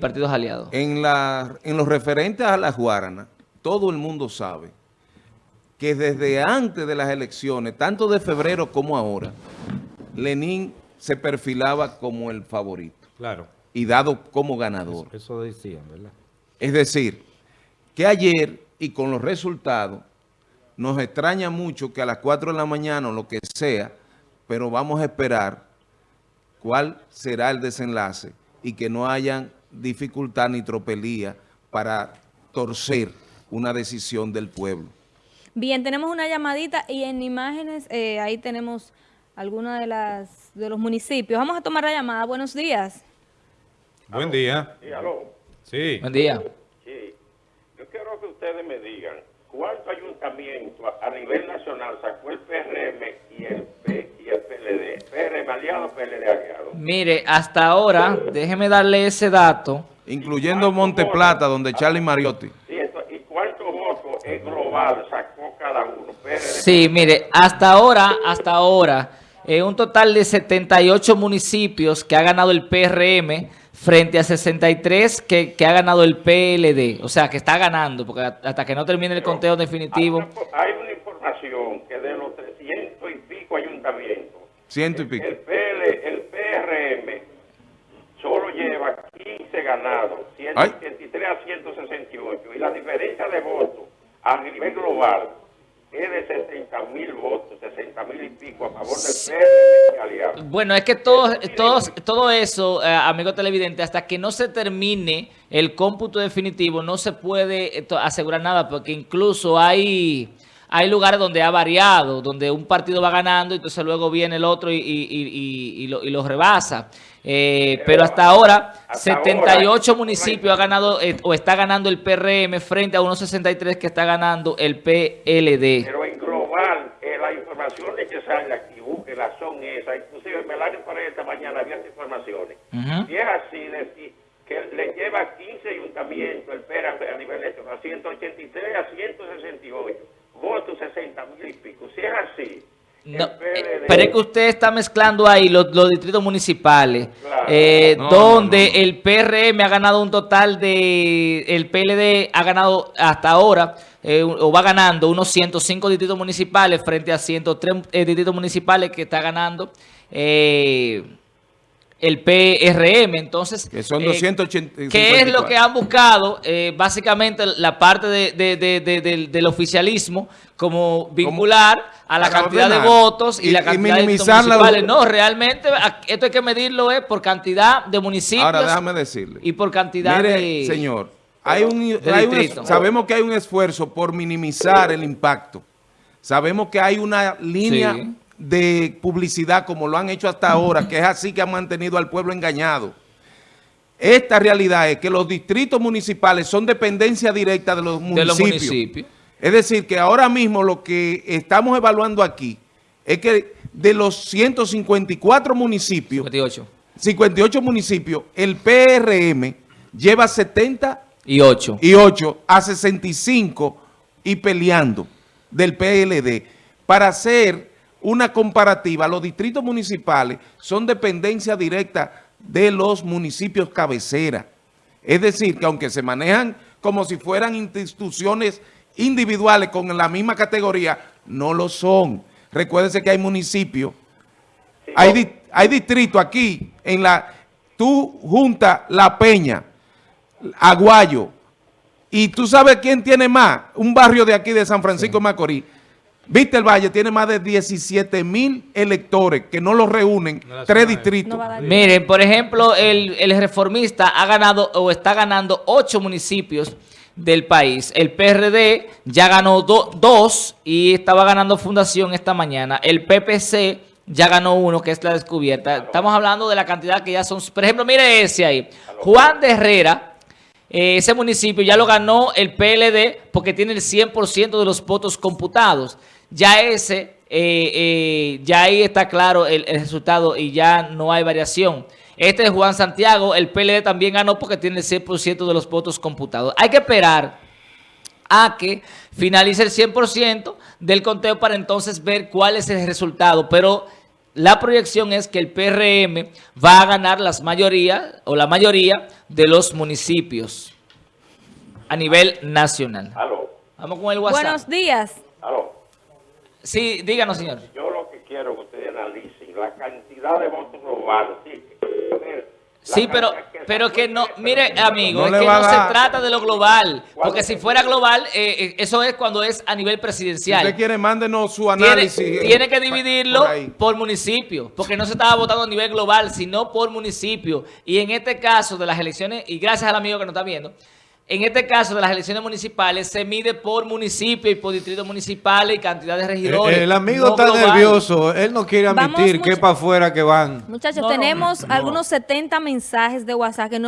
partidos aliados. En, la, en los referentes a las Guaranas, todo el mundo sabe que desde antes de las elecciones, tanto de febrero como ahora, Lenín se perfilaba como el favorito. Claro. Y dado como ganador. Eso, eso decían, ¿verdad? Es decir, que ayer y con los resultados, nos extraña mucho que a las 4 de la mañana o lo que sea, pero vamos a esperar cuál será el desenlace y que no hayan dificultad ni tropelía para torcer una decisión del pueblo. Bien, tenemos una llamadita y en imágenes eh, ahí tenemos algunos de las de los municipios. Vamos a tomar la llamada. Buenos días. Buen día. Sí, aló. Sí. Buen día. Sí. Yo quiero que ustedes me digan cuánto ayuntamiento a, a nivel nacional sacó el PRM y el, P, y el PLD. PRM aliado, PLD aliado. Mire, hasta ahora, déjeme darle ese dato. Incluyendo Monteplata, donde Charlie Mariotti. Sí, ¿Y cuántos votos en global sacó cada uno? PRD, Sí, mire, hasta ahora, hasta ahora, eh, un total de 78 municipios que ha ganado el PRM frente a 63 que, que ha ganado el PLD. O sea, que está ganando, porque hasta que no termine el conteo definitivo. Hay una, hay una información que de los 300 y pico ayuntamientos, Ciento y pico. el, PL, el PRM solo lleva 15 ganados, 183 a 168, y la diferencia de votos a nivel global es de 60 mil votos, 60 mil y pico a favor del PRM y aliados. Bueno, es que todo, todos, todo eso, eh, amigo televidente, hasta que no se termine el cómputo definitivo, no se puede eh, asegurar nada, porque incluso hay, hay lugares donde ha variado, donde un partido va ganando, y entonces luego viene el otro y, y- y- lo, y lo rebasa. Eh, pero hasta ahora, hasta 78 ahora, municipios ha ganado eh, o está ganando el PRM frente a unos 63 que está ganando el PLD. Pero en global, eh, las informaciones que salen aquí, búsquenlas, son esas. Inclusive Melania para esta mañana había informaciones. Y es así, decir, que le lleva 15 ayuntamientos el PERA a nivel nacional, 183 a 168, votos 60 mil y pico. Si es así, No, eh, pero es que usted está mezclando ahí los, los distritos municipales, Claro. eh, No, donde no, no. el PRM ha ganado un total de, el PLD ha ganado hasta ahora, eh, o va ganando unos 105 distritos municipales frente a 103 eh, distritos municipales que está ganando eh, el PRM. Entonces, Que son eh, 280. ¿Qué es lo que han buscado? Eh, básicamente la parte de- de- de- de- del, del oficialismo como vincular a la cantidad de ordenar. votos y, Y- la y cantidad de distritos minimizar la- municipales. No, realmente esto hay que medirlo es por cantidad de municipios Ahora déjame decirle. y por cantidad Mire, de... señor, hay un, de hay un sabemos que hay un esfuerzo por minimizar el impacto. Sabemos que hay una línea Sí. De publicidad como lo han hecho hasta ahora, que es así que han mantenido al pueblo engañado. Esta realidad es que los distritos municipales son dependencia directa de los de municipios. los municipios. Es decir, que ahora mismo lo que estamos evaluando aquí es que de los 154 municipios, 58 58 municipios, el PRM lleva 70 y 8. y 8 a 65 y peleando del PLD. Para hacer una comparativa, los distritos municipales son dependencia directa de los municipios cabecera. Es decir, que aunque se manejan como si fueran instituciones individuales con la misma categoría, no lo son. Recuérdense que hay municipios hay, di- hay distrito aquí en la tú junta La Peña, Aguayo, y tú sabes quién tiene más, un barrio de aquí de San Francisco de Macorís. Viste el Valle tiene más de 17 mil electores que no los reúnen tres distritos. No Miren, por ejemplo, el, el reformista ha ganado o está ganando ocho municipios del país. El PRD ya ganó do- dos y estaba ganando Fundación esta mañana. El PPC ya ganó uno, que es la descubierta. Estamos hablando de la cantidad que ya son... Por ejemplo, mire ese ahí. Juan de Herrera, eh, ese municipio ya lo ganó el PLD porque tiene el 100% de los votos computados. Ya ese, eh, eh, ya ahí está claro el, el resultado y ya no hay variación. Este es Juan Santiago, el PLD también ganó porque tiene el 100% de los votos computados. Hay que esperar a que finalice el 100% del conteo para entonces ver cuál es el resultado. Pero la proyección es que el PRM va a ganar las mayoría o la mayoría de los municipios a nivel nacional. Aló, Vamos con el WhatsApp. Buenos días. aló. Sí, díganos, señor. Yo lo que quiero que ustedes analicen la cantidad de votos globales. Sí, Sí, pero, pero que no, mire, amigo, No es que no se trata de lo global, porque ¿Cuál si fuera global, eh, eh, eso es cuando es a nivel Si presidencial. usted quiere, mándenos su Tiene, análisis. eh, tiene que dividirlo por por municipio, porque no se estaba votando a nivel global, sino por municipio. Y en este caso de las elecciones, y gracias al amigo que nos está viendo, en este caso de las elecciones municipales se mide por municipio y por distritos municipales y cantidad de regidores. El, el amigo no está global. nervioso. Él no quiere Vamos admitir que para afuera que van. Muchachos, no, tenemos no. algunos 70 mensajes de WhatsApp que no